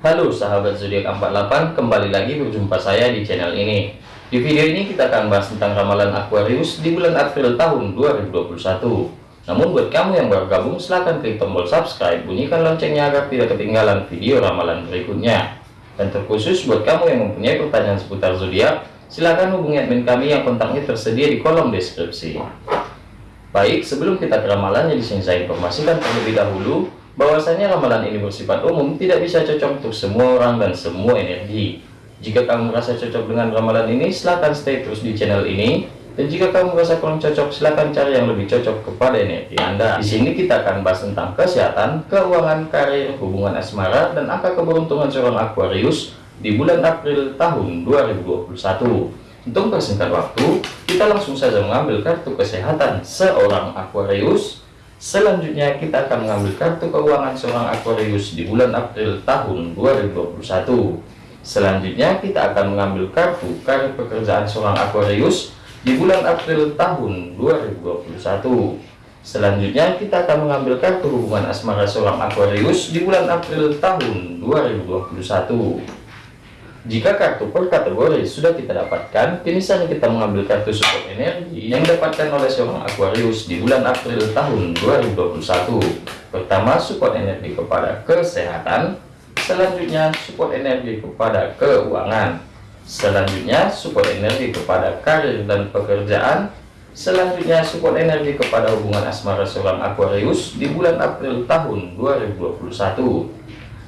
Halo sahabat zodiak 48 kembali lagi berjumpa saya di channel ini. Di video ini kita akan bahas tentang ramalan Aquarius di bulan April tahun 2021 namun buat kamu yang baru gabung silahkan klik tombol subscribe bunyikan loncengnya agar tidak ketinggalan video ramalan berikutnya. Dan terkhusus buat kamu yang mempunyai pertanyaan seputar zodiak silahkan hubungi admin kami yang kontaknya tersedia di kolom deskripsi. Baik sebelum kita ke ramalannya di sini saya informasikan terlebih dahulu bahwasanya ramalan ini bersifat umum tidak bisa cocok untuk semua orang dan semua energi. Jika kamu merasa cocok dengan ramalan ini silahkan stay terus di channel ini. Dan jika kamu merasa kurang cocok silahkan cari yang lebih cocok kepada energi anda. Di sini kita akan bahas tentang kesehatan keuangan karir hubungan asmara dan angka keberuntungan seorang Aquarius di bulan April tahun 2021 untuk persingkat waktu kita langsung saja mengambil kartu kesehatan seorang Aquarius Selanjutnya kita akan mengambil kartu keuangan seorang Aquarius di bulan April tahun 2021. Selanjutnya kita akan mengambil kartu karir pekerjaan seorang Aquarius di bulan April tahun 2021. Selanjutnya kita akan mengambil kartu hubungan asmara seorang Aquarius di bulan April tahun 2021. Jika kartu per kategori sudah kita dapatkan, kini saatnya kita mengambil kartu support energi yang didapatkan oleh seorang Aquarius di bulan April tahun 2021. Pertama, support energi kepada kesehatan. Selanjutnya, support energi kepada keuangan. Selanjutnya, support energi kepada karir dan pekerjaan. Selanjutnya, support energi kepada hubungan asmara seorang Aquarius di bulan April tahun 2021.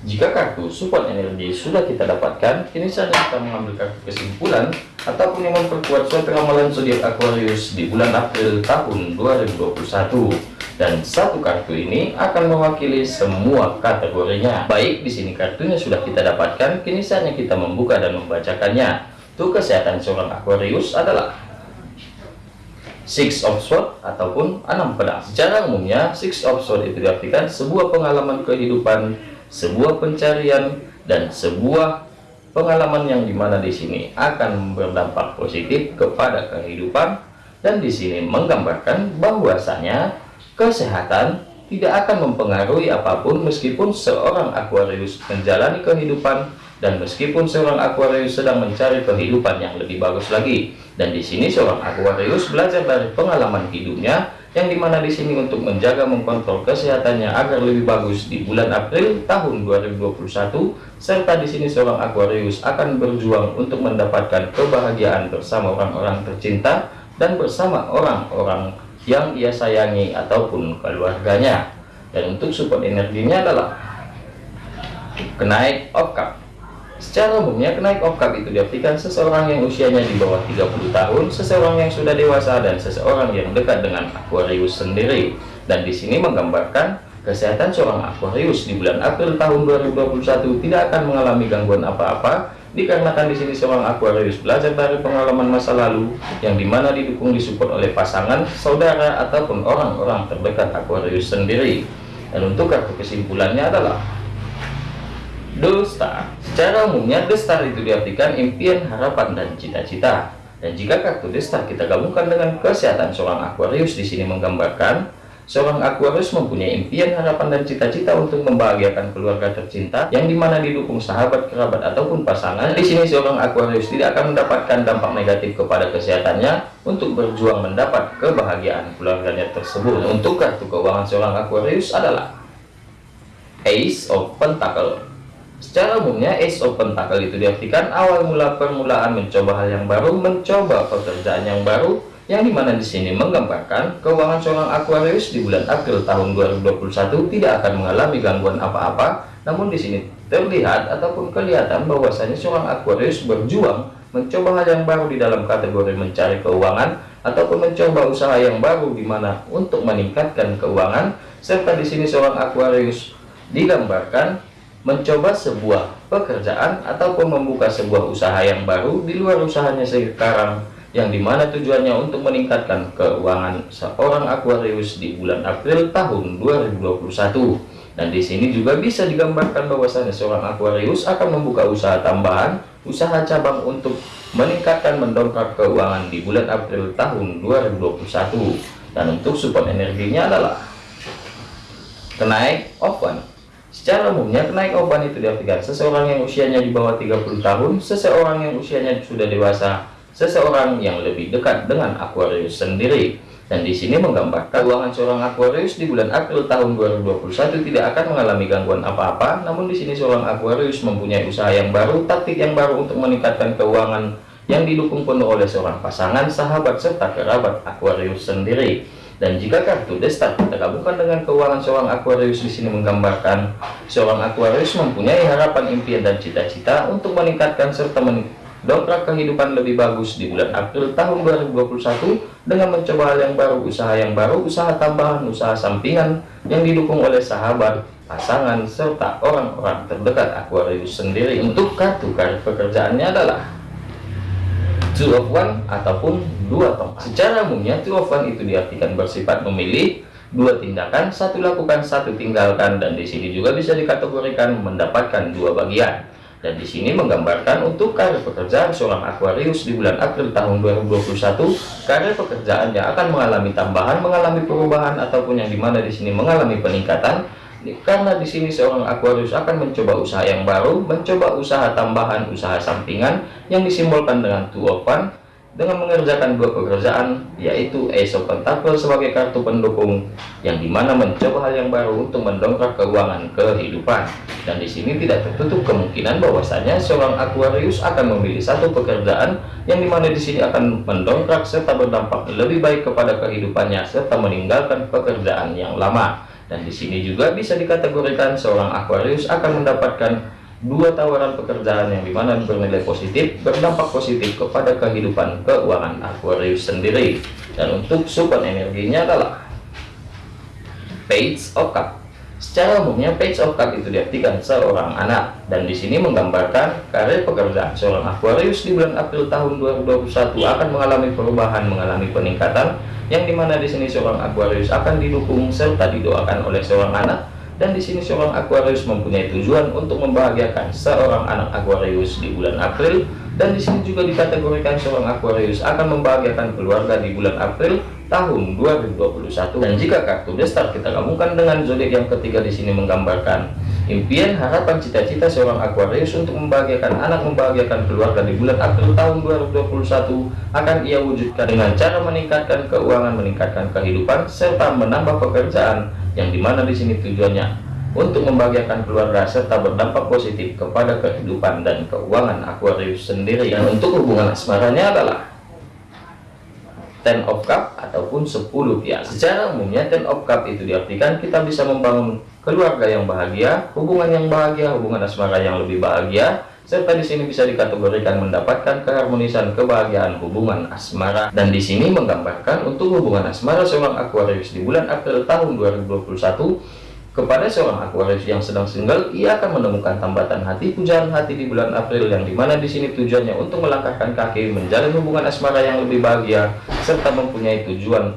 Jika kartu support energi sudah kita dapatkan, kini saatnya kita mengambil kartu kesimpulan ataupun yang memperkuat suatu ramalan zodiak Aquarius di bulan April tahun 2021. Dan satu kartu ini akan mewakili semua kategorinya. Baik, di sini kartunya sudah kita dapatkan, kini saatnya kita membuka dan membacakannya. Tuh kesehatan seorang Aquarius adalah Six of Swords ataupun enam pedang. Secara umumnya, Six of Swords itu diartikan sebuah pengalaman kehidupan sebuah pencarian dan sebuah pengalaman yang di mana di sini akan berdampak positif kepada kehidupan dan di sini menggambarkan bahwasanya kesehatan tidak akan mempengaruhi apa pun meskipun seorang Aquarius menjalani kehidupan dan meskipun seorang Aquarius sedang mencari kehidupan yang lebih bagus lagi. Dan di sini seorang Aquarius belajar dari pengalaman hidupnya yang di mana di sini untuk menjaga mengkontrol kesehatannya agar lebih bagus di bulan April tahun 2021 serta di sini seorang Aquarius akan berjuang untuk mendapatkan kebahagiaan bersama orang-orang tercinta dan bersama orang-orang yang ia sayangi ataupun keluarganya. Dan untuk support energinya adalah kenaik cup Secara umumnya, kenaik okap itu diartikan seseorang yang usianya di bawah 30 tahun, seseorang yang sudah dewasa, dan seseorang yang dekat dengan Aquarius sendiri. Dan di sini menggambarkan kesehatan seorang Aquarius di bulan April tahun 2021 tidak akan mengalami gangguan apa-apa, dikarenakan di sini seorang Aquarius belajar dari pengalaman masa lalu, yang di mana didukung disupport oleh pasangan, saudara, ataupun orang-orang terdekat Aquarius sendiri. Dan untuk kartu kesimpulannya adalah Star. Secara umumnya The Star itu diartikan impian, harapan, dan cita-cita. Dan jika kartu The Star kita gabungkan dengan kesehatan seorang Aquarius di sini menggambarkan seorang Aquarius mempunyai impian, harapan, dan cita-cita untuk membahagiakan keluarga tercinta yang di mana didukung sahabat, kerabat, ataupun pasangan. Di sini seorang Aquarius tidak akan mendapatkan dampak negatif kepada kesehatannya untuk berjuang mendapat kebahagiaan keluarganya tersebut. Untuk kartu keuangan seorang Aquarius adalah Ace of Pentacle. Secara umumnya Ace of Pentacle itu diartikan awal mula permulaan mencoba hal yang baru, mencoba pekerjaan yang baru, yang di mana di sini menggambarkan keuangan seorang Aquarius di bulan April tahun 2021 tidak akan mengalami gangguan apa-apa. Namun di sini terlihat ataupun kelihatan bahwasanya seorang Aquarius berjuang mencoba hal yang baru di dalam kategori mencari keuangan ataupun mencoba usaha yang baru di mana untuk meningkatkan keuangan serta di sini seorang Aquarius digambarkan mencoba sebuah pekerjaan ataupun membuka sebuah usaha yang baru di luar usahanya sekarang yang di mana tujuannya untuk meningkatkan keuangan seorang Aquarius di bulan April tahun 2021 dan di sini juga bisa digambarkan bahwasanya seorang Aquarius akan membuka usaha tambahan usaha cabang untuk meningkatkan mendongkrak keuangan di bulan April tahun 2021 dan untuk support energinya adalah kenaik open Secara umumnya kenaik oban itu diartikan seseorang yang usianya di bawah 30 tahun, seseorang yang usianya sudah dewasa, seseorang yang lebih dekat dengan Aquarius sendiri. Dan di sini menggambarkan keuangan seorang Aquarius di bulan April tahun 2021 tidak akan mengalami gangguan apa-apa. Namun di sini seorang Aquarius mempunyai usaha yang baru, taktik yang baru untuk meningkatkan keuangan yang didukung penuh oleh seorang pasangan, sahabat serta kerabat Aquarius sendiri. Dan jika kartu Destar kita gabungkan dengan keuangan seorang Aquarius di sini menggambarkan seorang Aquarius mempunyai harapan, impian dan cita-cita untuk meningkatkan serta mendongkrak kehidupan lebih bagus di bulan April tahun 2021 dengan mencoba hal yang baru, usaha yang baru, usaha tambahan, usaha sampingan yang didukung oleh sahabat, pasangan serta orang-orang terdekat Aquarius sendiri. Untuk kartu karir pekerjaannya adalah two of one ataupun dua tongkat. Secara umumnya two of one itu diartikan bersifat memilih dua tindakan, satu lakukan, satu tinggalkan, dan di sini juga bisa dikategorikan mendapatkan dua bagian. Dan di sini menggambarkan untuk karir pekerjaan seorang Aquarius di bulan April tahun 2021, karir pekerjaannya akan mengalami tambahan, mengalami perubahan ataupun yang di mana di sini mengalami peningkatan karena di sini seorang Aquarius akan mencoba usaha yang baru, mencoba usaha tambahan, usaha sampingan yang disimbolkan dengan Two of One dengan mengerjakan dua pekerjaan yaitu Ace of Pentacle sebagai kartu pendukung yang di mana mencoba hal yang baru untuk mendongkrak keuangan kehidupan. Dan di sini tidak tertutup kemungkinan bahwasanya seorang Aquarius akan memilih satu pekerjaan yang di mana di sini akan mendongkrak serta berdampak lebih baik kepada kehidupannya serta meninggalkan pekerjaan yang lama dan di sini juga bisa dikategorikan seorang Aquarius akan mendapatkan dua tawaran pekerjaan yang di mana bernilai positif, berdampak positif kepada kehidupan keuangan Aquarius sendiri. Dan untuk support energinya adalah Page of Cup. Secara umumnya Page of Cup itu diartikan seorang anak. Dan di sini menggambarkan karir pekerjaan seorang Aquarius di bulan April tahun 2021 akan mengalami perubahan, mengalami peningkatan yang di mana di sini seorang Aquarius akan didukung serta didoakan oleh seorang anak. Dan di sini seorang Aquarius mempunyai tujuan untuk membahagiakan seorang anak Aquarius di bulan April. Dan di sini juga dikategorikan seorang Aquarius akan membahagiakan keluarga di bulan April tahun 2021 dan jika kartu destar kita gabungkan dengan zodiak yang ketiga di sini menggambarkan Impian, harapan, cita-cita seorang Aquarius untuk membahagiakan anak, membahagiakan keluarga di bulan April tahun 2021 akan ia wujudkan dengan cara meningkatkan keuangan, meningkatkan kehidupan, serta menambah pekerjaan yang di mana di sini tujuannya untuk membahagiakan keluarga serta berdampak positif kepada kehidupan dan keuangan Aquarius sendiri. Dan untuk hubungan asmaranya adalah ten of cup ataupun 10 piala. Secara umumnya ten of cup itu diartikan kita bisa membangun keluarga yang bahagia hubungan yang bahagia hubungan asmara yang lebih bahagia serta di sini bisa dikategorikan mendapatkan keharmonisan kebahagiaan hubungan asmara. Dan di sini menggambarkan untuk hubungan asmara seorang Aquarius di bulan April tahun 2021 kepada seorang Aquarius yang sedang single, ia akan menemukan tambatan hati, pujaan hati di bulan April yang di mana di sini tujuannya untuk melangkahkan kaki, menjalin hubungan asmara yang lebih bahagia, serta mempunyai tujuan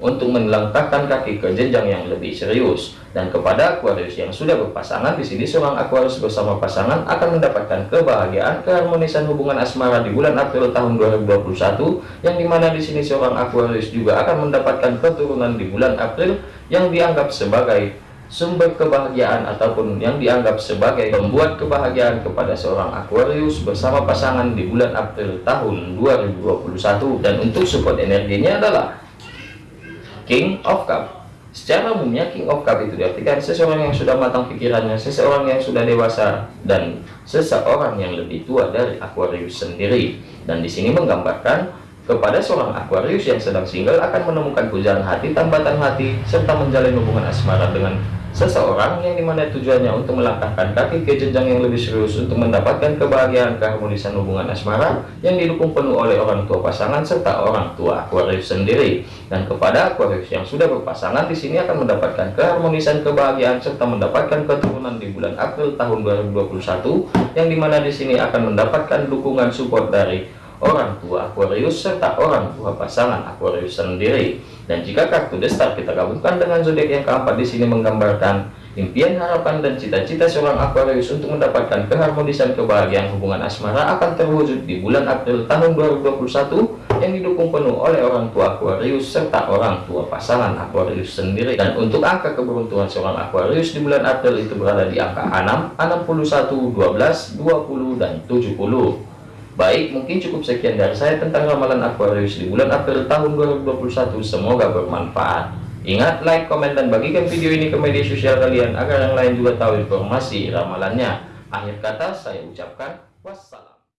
untuk melangkahkan kaki ke jenjang yang lebih serius. Dan kepada Aquarius yang sudah berpasangan, di sini seorang Aquarius bersama pasangan akan mendapatkan kebahagiaan, keharmonisan hubungan asmara di bulan April tahun 2021, yang di mana di sini seorang Aquarius juga akan mendapatkan keturunan di bulan April yang dianggap sebagai sumber kebahagiaan ataupun yang dianggap sebagai membuat kebahagiaan kepada seorang Aquarius bersama pasangan di bulan April tahun 2021 dan untuk support energinya adalah King of Cup. Secara umumnya King of Cup itu diartikan seseorang yang sudah matang pikirannya seseorang yang sudah dewasa dan seseorang yang lebih tua dari Aquarius sendiri. Dan di sini menggambarkan kepada seorang Aquarius yang sedang single akan menemukan pujaan hati, tambatan hati, serta menjalin hubungan asmara dengan seseorang yang di mana tujuannya untuk melangkahkan kaki ke jenjang yang lebih serius untuk mendapatkan kebahagiaan keharmonisan hubungan asmara yang didukung penuh oleh orang tua pasangan serta orang tua Aquarius sendiri. Dan kepada Aquarius yang sudah berpasangan di sini akan mendapatkan keharmonisan kebahagiaan serta mendapatkan keturunan di bulan April tahun 2021 yang di mana di sini akan mendapatkan dukungan support dari orang tua Aquarius serta orang tua pasangan Aquarius sendiri dan jika kartu destar kita gabungkan dengan zodiak yang keempat di sini menggambarkan impian, harapan, dan cita-cita seorang Aquarius untuk mendapatkan keharmonisan kebahagiaan hubungan asmara akan terwujud di bulan April tahun 2021 yang didukung penuh oleh orang tua Aquarius serta orang tua pasangan Aquarius sendiri. Dan untuk angka keberuntungan seorang Aquarius di bulan April itu berada di angka 6, 61, 12, 20, dan 70. Baik, mungkin cukup sekian dari saya tentang ramalan Aquarius di bulan April tahun 2021. Semoga bermanfaat. Ingat, like, komen, dan bagikan video ini ke media sosial kalian agar yang lain juga tahu informasi ramalannya. Akhir kata, saya ucapkan wassalam.